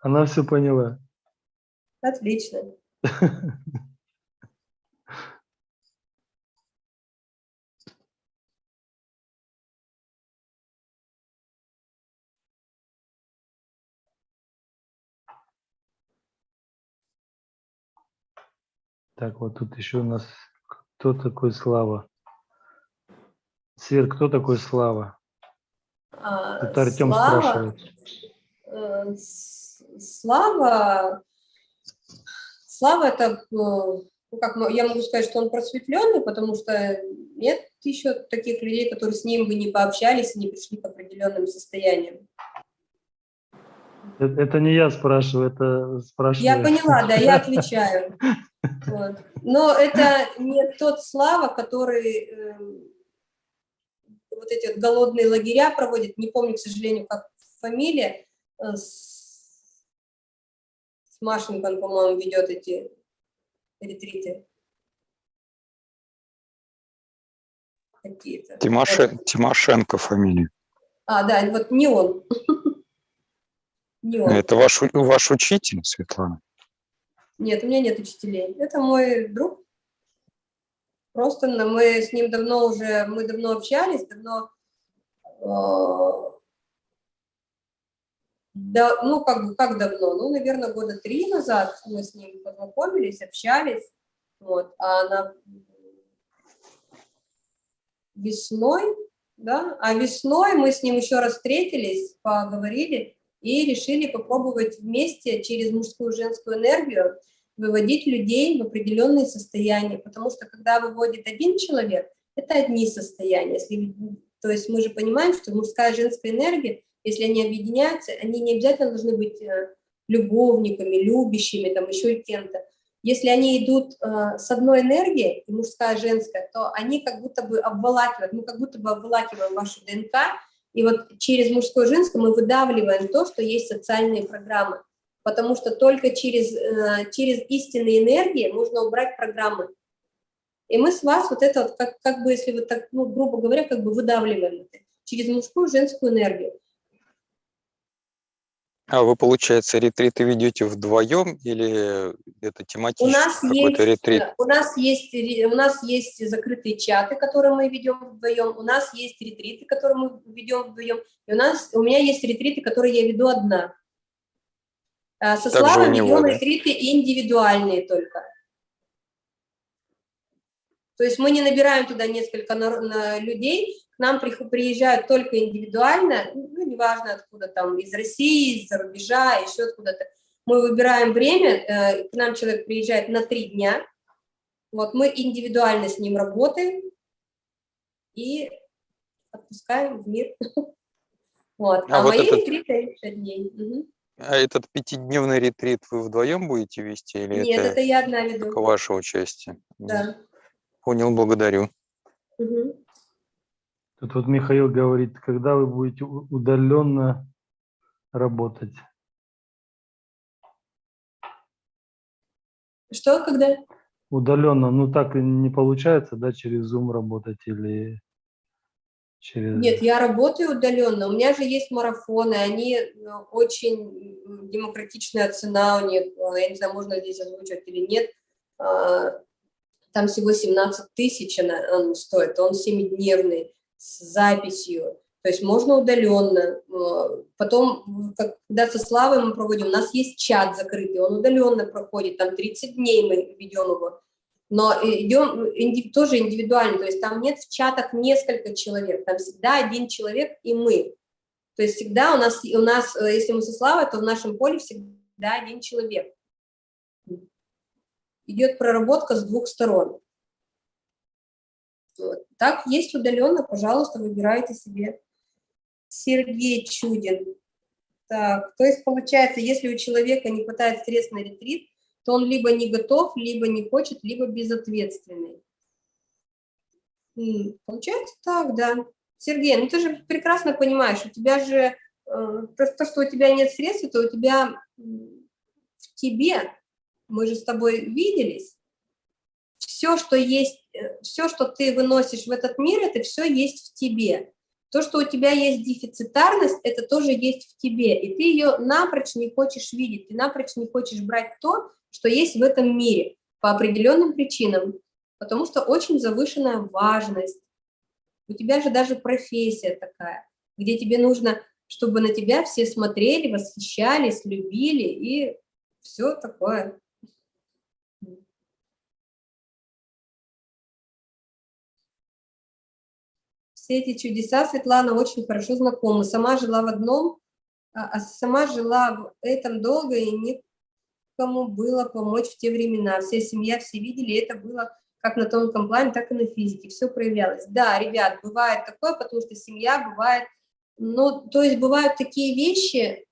Она все поняла. Отлично. Так, вот тут еще у нас кто такой Слава? Свет, кто такой Слава? А, Это Артем Слава, спрашивает. Э, Слава, Слава это, э, ну, как я могу сказать, что он просветленный, потому что нет еще таких людей, которые с ним бы не пообщались и не пришли к определенным состояниям. Это, это не я спрашиваю, это спрашиваю. Я поняла, да, я отвечаю. Вот. Но это не тот Слава, который э, вот эти вот голодные лагеря проводит, не помню, к сожалению, как фамилия, э, Машенька, он, по-моему, ведет эти ретриты. Какие-то. Тимоше- Тимошенко фамилия. А, да, вот не он. Не он. Это ваш, ваш учитель, Светлана? Нет, у меня нет учителей. Это мой друг. Просто мы с ним давно уже, мы давно общались, давно, э, да, ну, как, как давно? Ну, наверное, года три назад мы с ним познакомились, общались. Вот, а на весной, да, а весной мы с ним еще раз встретились, поговорили и решили попробовать вместе через мужскую и женскую энергию выводить людей в определенные состояния, потому что когда выводит один человек, это одни состояния. Если, то есть мы же понимаем, что мужская и женская энергия, если они объединяются, они не обязательно должны быть э, любовниками, любящими, там еще кем-то. Если они идут э, с одной энергией, и мужская, и женская, то они как будто бы обволакивают, мы как будто бы обволакиваем вашу ДНК, и вот через мужское и женское мы выдавливаем то, что есть социальные программы потому что только через, э, через истинные энергии можно убрать программы. И мы с вас вот это вот, как, как бы, если вот так, ну, грубо говоря, как бы выдавливаем это через мужскую и женскую энергию. А вы, получается, ретриты ведете вдвоем или это У тематический нас, есть, ретрит? э, у, нас есть, у нас есть закрытые чаты, которые мы ведем вдвоем, у нас есть ретриты, которые мы ведем вдвоем, и у, нас, у меня есть ретриты, которые я веду одна. А Со Так у Славой него, ведем да? ретриты индивидуальные только. То есть мы не набираем туда несколько нар- на- людей, нам приезжают только индивидуально, ну, неважно откуда там, из России, из-за рубежа, еще откуда-то. Мы выбираем время, э, к нам человек приезжает на три дня, вот мы индивидуально с ним работаем и отпускаем в мир. Вот. А А, вот мои этот- ретриты 5 дней. Мгм. А этот пятидневный ретрит вы вдвоем будете вести или Нет, это, это я одна веду. только ваше участие? Да. Понял, благодарю. Мгм. Тут вот Михаил говорит, когда вы будете удаленно работать? Что, когда? Удаленно, ну так не получается, да, через Zoom работать или через... Нет, я работаю удаленно. У меня же есть марафоны, они э, очень демократичная цена у них. Я не знаю, можно здесь озвучивать или нет. А, Там всего 17 тысяч он стоит, он 7-дневный с записью. То есть можно удаленно. Э, Потом, когда со Славой мы проводим, у нас есть чат закрытый, он удаленно проходит, там 30 дней мы ведем его. Но идем инди- тоже индивидуально, то есть там нет в чатах несколько человек, там всегда один человек и мы. То есть всегда у нас, у нас э, если мы со Славой, то в нашем поле всегда один человек. Идет проработка с двух сторон. Так, есть удаленно, пожалуйста, выбирайте себе. Сергей Чудин. Так, то есть получается, если у человека не хватает средств на ретрит, то он либо не готов, либо не хочет, либо безответственный. Получается так, да. Сергей, ну ты же прекрасно понимаешь, у тебя же, э, то, то, что у тебя нет средств, это у тебя в тебе, мы же с тобой виделись, все, что есть, все, что ты выносишь в этот мир, это все есть в тебе. То, что у тебя есть дефицитарность, это тоже есть в тебе, и ты ее напрочь не хочешь видеть, ты напрочь не хочешь брать то, что есть в этом мире по определенным причинам, потому что очень завышенная важность. У тебя же даже профессия такая, где тебе нужно, чтобы на тебя все смотрели, восхищались, любили и все такое. Все эти чудеса Светлана очень хорошо знакомы. Сама жила в одном, а а сама жила в этом долго и никому было помочь в те времена. Вся семья, все видели, это было как на тонком плане, так и на физике. Все проявлялось. Да, ребят, бывает такое, потому что семья бывает... Ну, то есть бывают такие вещи...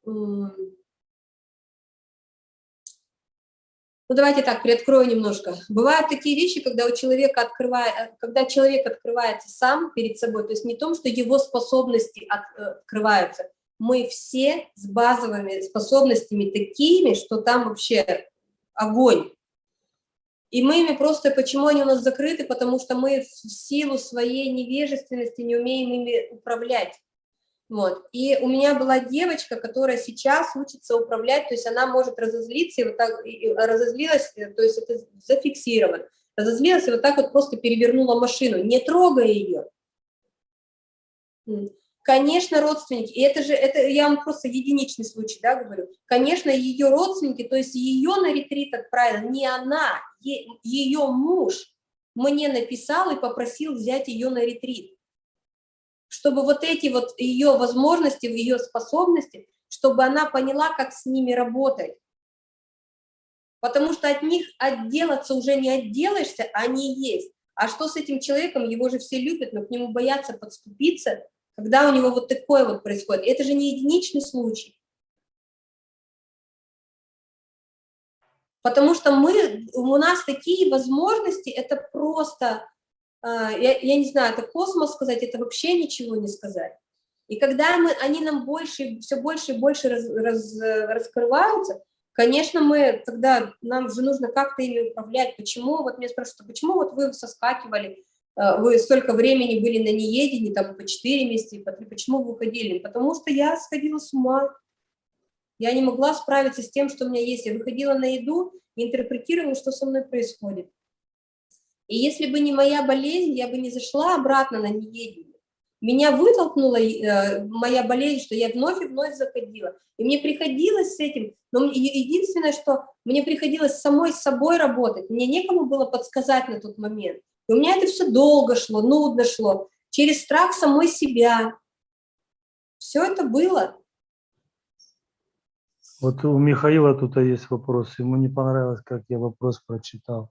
Ну, давайте так, приоткрою немножко. Бывают такие вещи, когда у человека открывает, когда человек открывается сам перед собой, то есть не том, что его способности э, открываются, мы все с базовыми способностями такими, что там вообще огонь. И мы ими просто, почему они у нас закрыты, потому что мы в силу своей невежественности не умеем ими управлять. Вот. И у меня была девочка, которая сейчас учится управлять, то есть она может разозлиться, и вот так и разозлилась, э, то есть это зафиксировано, разозлилась и вот так вот просто перевернула машину, не трогая ее. Конечно, родственники, и это же, это я вам просто единичный случай, да, говорю, конечно, ее родственники, то есть ее на ретрит отправил не она, ее муж мне написал и попросил взять ее на ретрит чтобы вот эти вот ее возможности, ее способности, чтобы она поняла, как с ними работать. Потому что от них отделаться уже не отделаешься, они есть. А что с этим человеком? Его же все любят, но к нему боятся подступиться, когда у него вот такое вот происходит. Это же не единичный случай. Потому что мы, у нас такие возможности, это просто а, я, я не знаю, это космос сказать, это вообще ничего не сказать. И когда мы, они нам больше, все больше и больше раз, раз, раскрываются, конечно, мы тогда, нам же нужно как-то ими управлять. Почему, вот меня спрашивают, «А почему вот вы соскакивали, а, вы столько времени были на неедении, там по 4 месяца, по 3, почему вы уходили? Потому что я сходила с ума. Я не могла справиться с тем, что у меня есть. Я выходила на еду и интерпретировала, что со мной происходит. И если бы не моя болезнь, я бы не зашла обратно на неедение. Меня вытолкнула э, моя болезнь, что я вновь и вновь заходила. И мне приходилось с этим, но единственное, что мне приходилось самой с собой работать, мне некому было подсказать на тот момент. И у меня это все долго шло, нудно шло, через страх самой себя. Все это было. Вот у Михаила тут есть вопрос. Ему не понравилось, как я вопрос прочитал.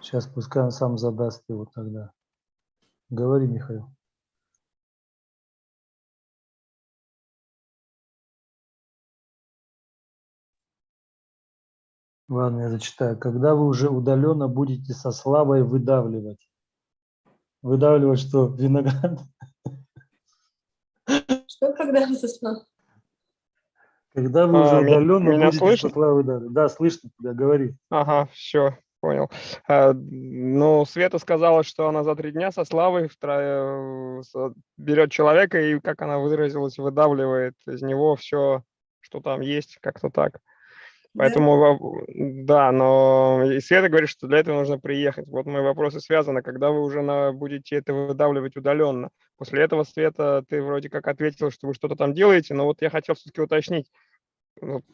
Сейчас пускай он сам задаст его тогда. Говори, Михаил. Ладно, я зачитаю. Когда вы уже удаленно будете со славой выдавливать? Выдавливать что, виноград? Что когда вы со славой? Когда вы уже А, меня- удаленно меня будете слышно? со славой выдавливать? Да, слышно тебя, говори. Ага, все, понял. А, ну, Света сказала, что она за три дня со Славой втро- э, берет человека и, как она выразилась, выдавливает из него все, что там есть, как-то так. Да? Поэтому, во- да, но и Света говорит, что для этого нужно приехать. Вот мои вопросы связаны, когда вы уже на, будете это выдавливать удаленно. После этого, Света, ты вроде как ответила, что вы что-то там делаете, но вот я хотел все-таки уточнить.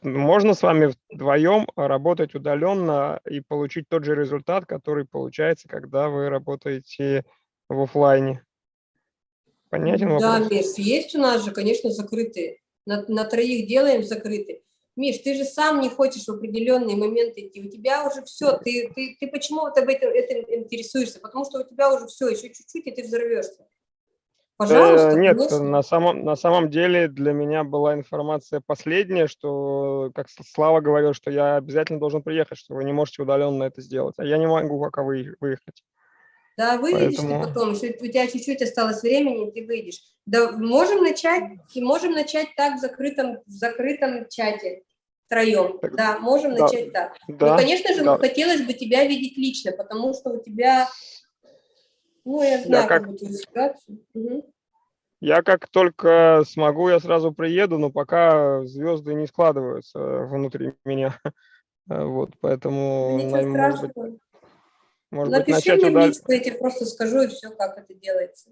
Можно с вами вдвоем работать удаленно и получить тот же результат, который получается, когда вы работаете в оффлайне? Понятен Да, вопрос? Миш, есть у нас же, конечно, закрытые. На, на троих делаем закрытые. Миш, ты же сам не хочешь в определенные моменты идти. У тебя уже все. Ты, ты, ты почему вот об этом, этим интересуешься? Потому что у тебя уже все, еще чуть-чуть, и ты взорвешься. Пожалуйста, Э, Нет, конечно. на самом, на самом деле для меня была информация последняя, что, как Слава говорил, что я обязательно должен приехать, что вы не можете удаленно это сделать. А я не могу пока вы- выехать. Да, выйдешь поэтому- ты потом, еще у тебя чуть-чуть осталось времени, ты выйдешь. Да, можем начать, можем начать так в закрытом, в закрытом чате втроем. Так, Да, можем да, начать так. Да, ну, конечно же, да. хотелось бы тебя видеть лично, потому что у тебя, ну, я знаю, как- как твою ситуацию. Мгм. Я как только смогу, я сразу приеду, но пока звезды не складываются внутри меня. Э, Вот, поэтому, Ничего на- может быть, страшного. может быть, Напиши начать мне в удаленно. личку, я тебе просто скажу, и все, как это делается.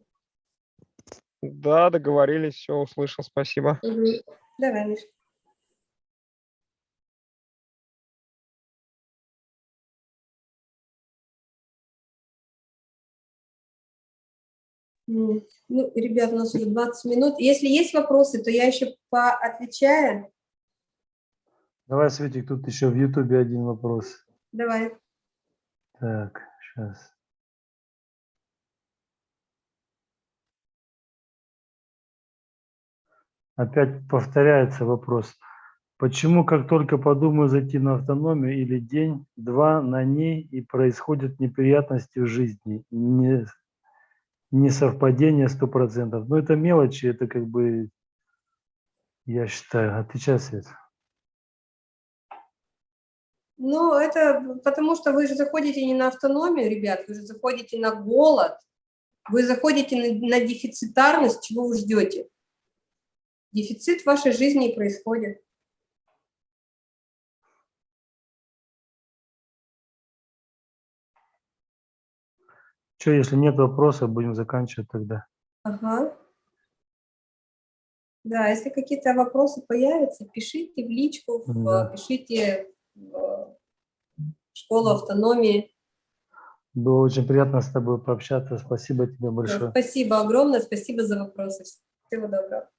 Да, договорились, все, услышал, спасибо. Мгм. Давай, Миш. Ну, ребят, у нас уже 20 минут. Если есть вопросы, то я еще поотвечаю. Давай, Светик, тут еще в Ютубе один вопрос. Давай. Так, сейчас. Опять повторяется вопрос. Почему, как только подумаю зайти на автономию или день-два на ней, и происходят неприятности в жизни, не, не совпадение сто процентов. Но это мелочи, это как бы Я считаю. Отвечай, Свет. Ну, это потому что вы же заходите не на автономию, ребят, вы же заходите на голод, вы заходите на, на дефицитарность, чего вы ждете? Дефицит в вашей жизни и происходит. Что, если нет вопросов, будем заканчивать тогда. Ага. Да, если какие-то вопросы появятся, пишите в личку, в- Да. пишите в школу автономии. Было очень приятно с тобой пообщаться. Спасибо тебе большое. Спасибо огромное, спасибо за вопросы. Всего доброго.